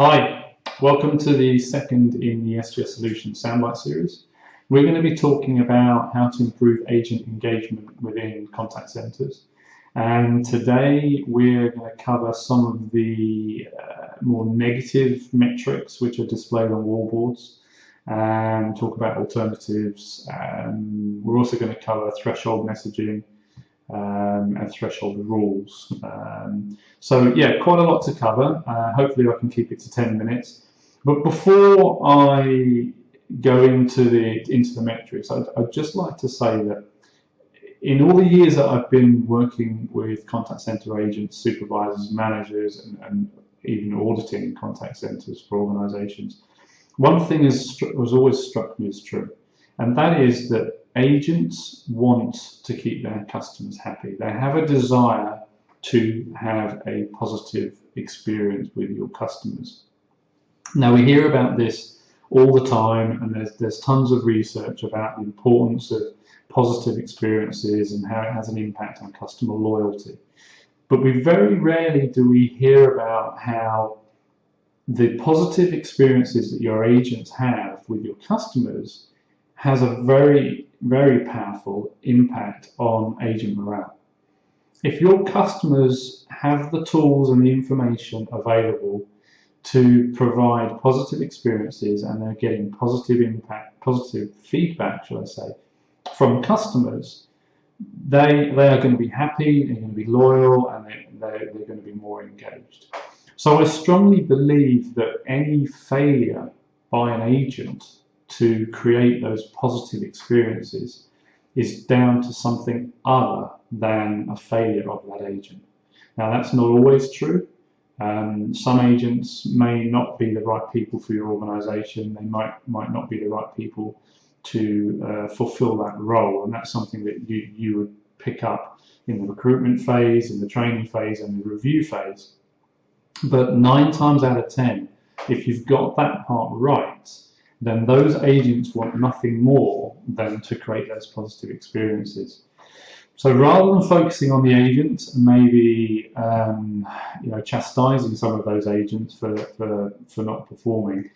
Hi, welcome to the second in the SGS Solutions Soundbite series. We're going to be talking about how to improve agent engagement within contact centers. And today we're going to cover some of the uh, more negative metrics which are displayed on wallboards and talk about alternatives. Um, we're also going to cover threshold messaging um, and threshold rules. Um, so yeah, quite a lot to cover. Uh, hopefully I can keep it to 10 minutes. But before I go into the into the metrics, I'd, I'd just like to say that in all the years that I've been working with contact center agents, supervisors, managers, and, and even auditing contact centers for organizations, one thing has, always struck me as true, and that is that agents want to keep their customers happy. They have a desire to have a positive experience with your customers. Now we hear about this all the time and there's, there's tons of research about the importance of positive experiences and how it has an impact on customer loyalty. But we very rarely do we hear about how the positive experiences that your agents have with your customers has a very very powerful impact on agent morale. If your customers have the tools and the information available to provide positive experiences and they're getting positive impact, positive feedback, shall I say, from customers, they, they are going to be happy, they're going to be loyal, and they, they, they're going to be more engaged. So I strongly believe that any failure by an agent to create those positive experiences is down to something other than a failure of that agent. Now that's not always true. Um, some agents may not be the right people for your organization. They might, might not be the right people to uh, fulfill that role. And that's something that you, you would pick up in the recruitment phase, in the training phase, and the review phase. But nine times out of 10, if you've got that part right, then those agents want nothing more than to create those positive experiences. So rather than focusing on the agents and maybe um, you know chastising some of those agents for, for, for not performing,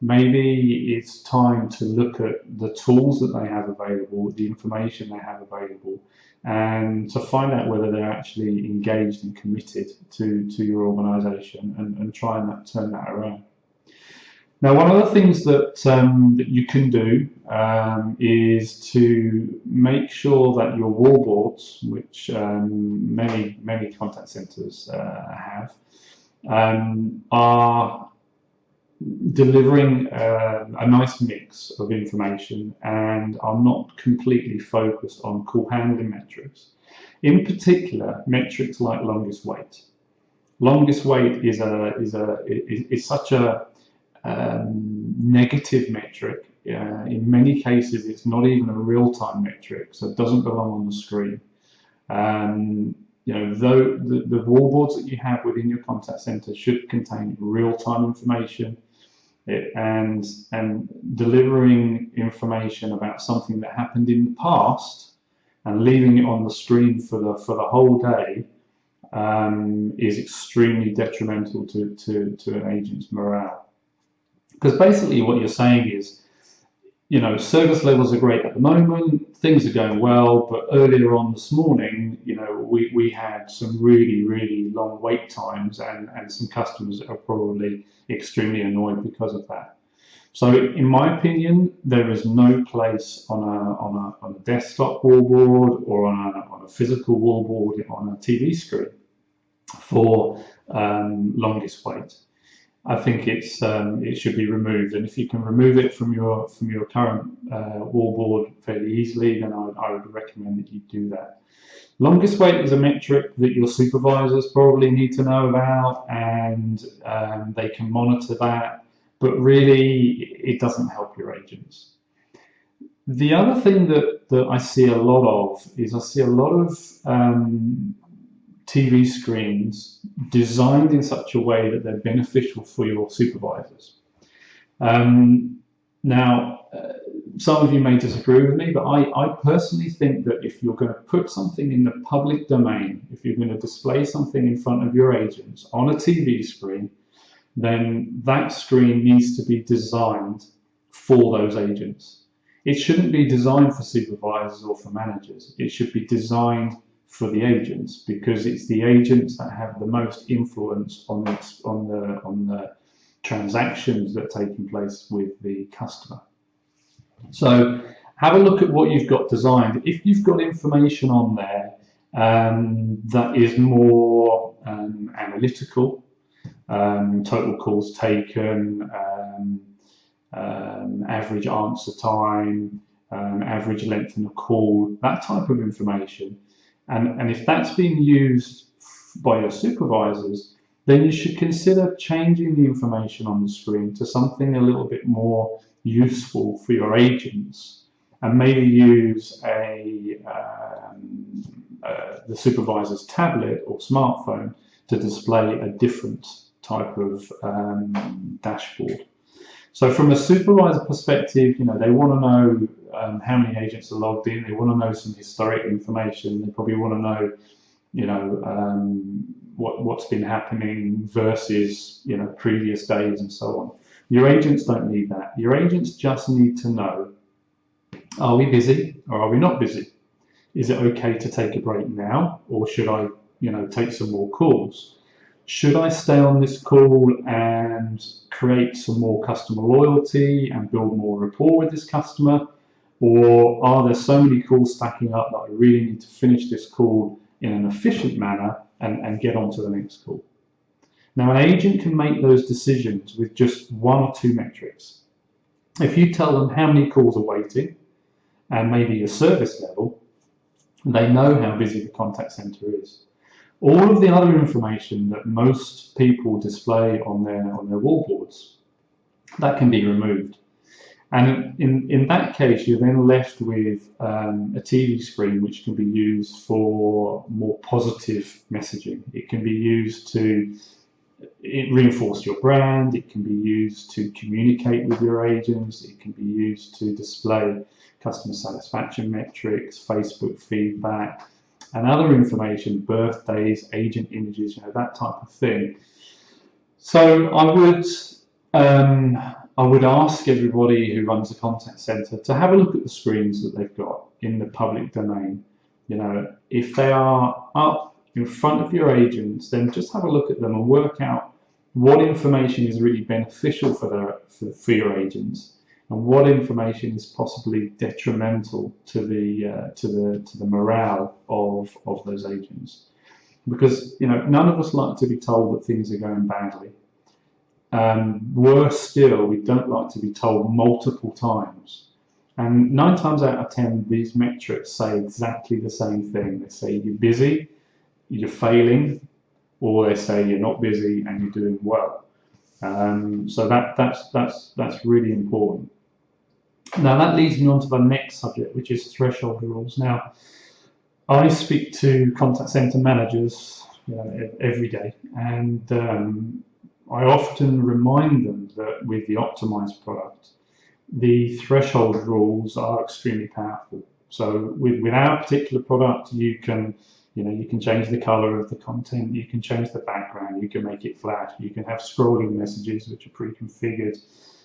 maybe it's time to look at the tools that they have available, the information they have available, and to find out whether they're actually engaged and committed to, to your organization and, and try and turn that around. Now, one of the things that, um, that you can do um, is to make sure that your wallboards, which um, many, many contact centers uh, have, um, are delivering uh, a nice mix of information and are not completely focused on call handling metrics. In particular, metrics like longest wait. Longest wait is a is a is, is such a um, negative metric. Uh, in many cases, it's not even a real-time metric, so it doesn't belong on the screen. Um, you know, though the, the wallboards that you have within your contact center should contain real-time information it, and and delivering information about something that happened in the past and leaving it on the screen for the for the whole day um, is extremely detrimental to, to, to an agent's morale. Because basically what you're saying is, you know, service levels are great at the moment, things are going well, but earlier on this morning, you know, we, we had some really, really long wait times and, and some customers are probably extremely annoyed because of that. So in my opinion, there is no place on a, on a, on a desktop wallboard or on a, on a physical wallboard on a TV screen for um, longest wait. I think it's um, it should be removed. And if you can remove it from your from your current uh, wallboard fairly easily, then I, I would recommend that you do that. Longest wait is a metric that your supervisors probably need to know about, and um, they can monitor that. But really, it doesn't help your agents. The other thing that, that I see a lot of is I see a lot of um, TV screens designed in such a way that they're beneficial for your supervisors. Um, now, uh, some of you may disagree with me, but I, I personally think that if you're going to put something in the public domain, if you're going to display something in front of your agents on a TV screen, then that screen needs to be designed for those agents. It shouldn't be designed for supervisors or for managers. It should be designed for the agents because it's the agents that have the most influence on the, on the, on the transactions that are taking place with the customer. So have a look at what you've got designed. If you've got information on there um, that is more um, analytical, um, total calls taken, um, um, average answer time, um, average length in a call, that type of information. And, and if that's being used by your supervisors, then you should consider changing the information on the screen to something a little bit more useful for your agents and maybe use a, um, uh, the supervisor's tablet or smartphone to display a different type of um, dashboard. So from a supervisor perspective, you know, they want to know um, how many agents are logged in. They want to know some historic information. They probably want to know, you know, um, what, what's been happening versus, you know, previous days and so on. Your agents don't need that. Your agents just need to know, are we busy or are we not busy? Is it okay to take a break now or should I, you know, take some more calls? Should I stay on this call and create some more customer loyalty and build more rapport with this customer? Or are there so many calls stacking up that I really need to finish this call in an efficient manner and, and get on to the next call? Now, an agent can make those decisions with just one or two metrics. If you tell them how many calls are waiting and maybe your service level, they know how busy the contact center is. All of the other information that most people display on their on their wallboards, that can be removed. And in, in that case, you're then left with um, a TV screen which can be used for more positive messaging. It can be used to reinforce your brand, it can be used to communicate with your agents, it can be used to display customer satisfaction metrics, Facebook feedback, and other information, birthdays, agent images, you know, that type of thing. So I would um, I would ask everybody who runs a contact center to have a look at the screens that they've got in the public domain. You know, if they are up in front of your agents, then just have a look at them and work out what information is really beneficial for, their, for, for your agents and what information is possibly detrimental to the uh, to the to the morale of of those agents because you know none of us like to be told that things are going badly um, worse still we don't like to be told multiple times and nine times out of ten these metrics say exactly the same thing they say you're busy you're failing, or they say you're not busy and you're doing well. Um, so that that's that's that's really important. Now that leads me on to the next subject, which is threshold rules. Now, I speak to contact center managers you know, every day, and um, I often remind them that with the optimized product, the threshold rules are extremely powerful. So with, with our particular product, you can you know, you can change the color of the content, you can change the background, you can make it flat, you can have scrolling messages which are pre-configured,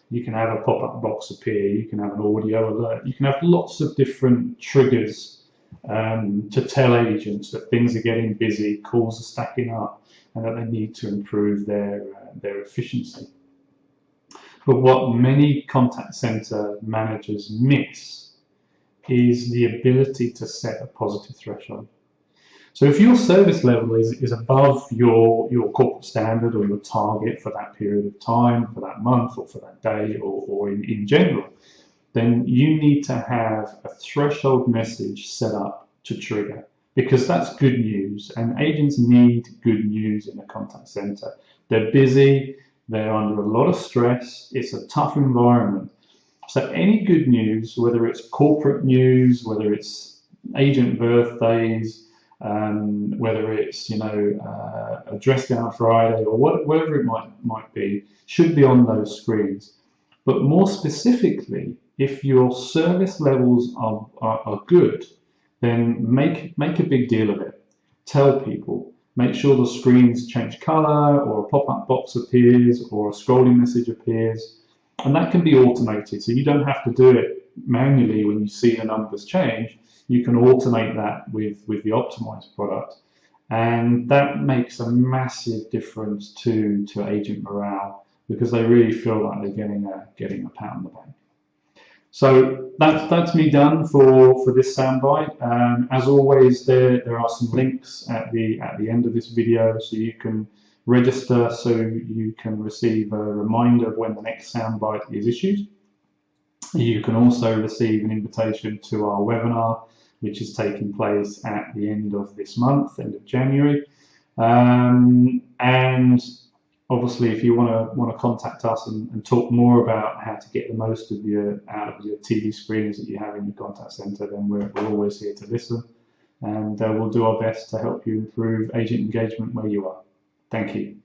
you can have a pop-up box appear, you can have an audio alert, you can have lots of different triggers um, to tell agents that things are getting busy, calls are stacking up, and that they need to improve their, uh, their efficiency. But what many contact center managers miss is the ability to set a positive threshold. So if your service level is, is above your, your corporate standard or your target for that period of time, for that month or for that day or, or in, in general, then you need to have a threshold message set up to trigger because that's good news and agents need good news in a contact center. They're busy, they're under a lot of stress, it's a tough environment. So any good news, whether it's corporate news, whether it's agent birthdays, um, whether it's you know uh, a dress down Friday or what, whatever it might might be, should be on those screens. But more specifically, if your service levels are, are, are good, then make make a big deal of it. Tell people make sure the screens change color or a pop-up box appears or a scrolling message appears. And that can be automated. So you don't have to do it manually when you see the numbers change. You can automate that with, with the optimized product. And that makes a massive difference to, to agent morale because they really feel like they're getting a, getting a pat on the back. So that's, that's me done for, for this soundbite. Um, as always, there, there are some links at the, at the end of this video so you can register so you can receive a reminder of when the next soundbite is issued. You can also receive an invitation to our webinar, which is taking place at the end of this month, end of January. Um, and obviously, if you want to want to contact us and, and, talk more about how to get the most of your out of your TV screens that you have in your contact center, then we're, we're always here to listen, and uh, we'll do our best to help you improve agent engagement where you are. Thank you.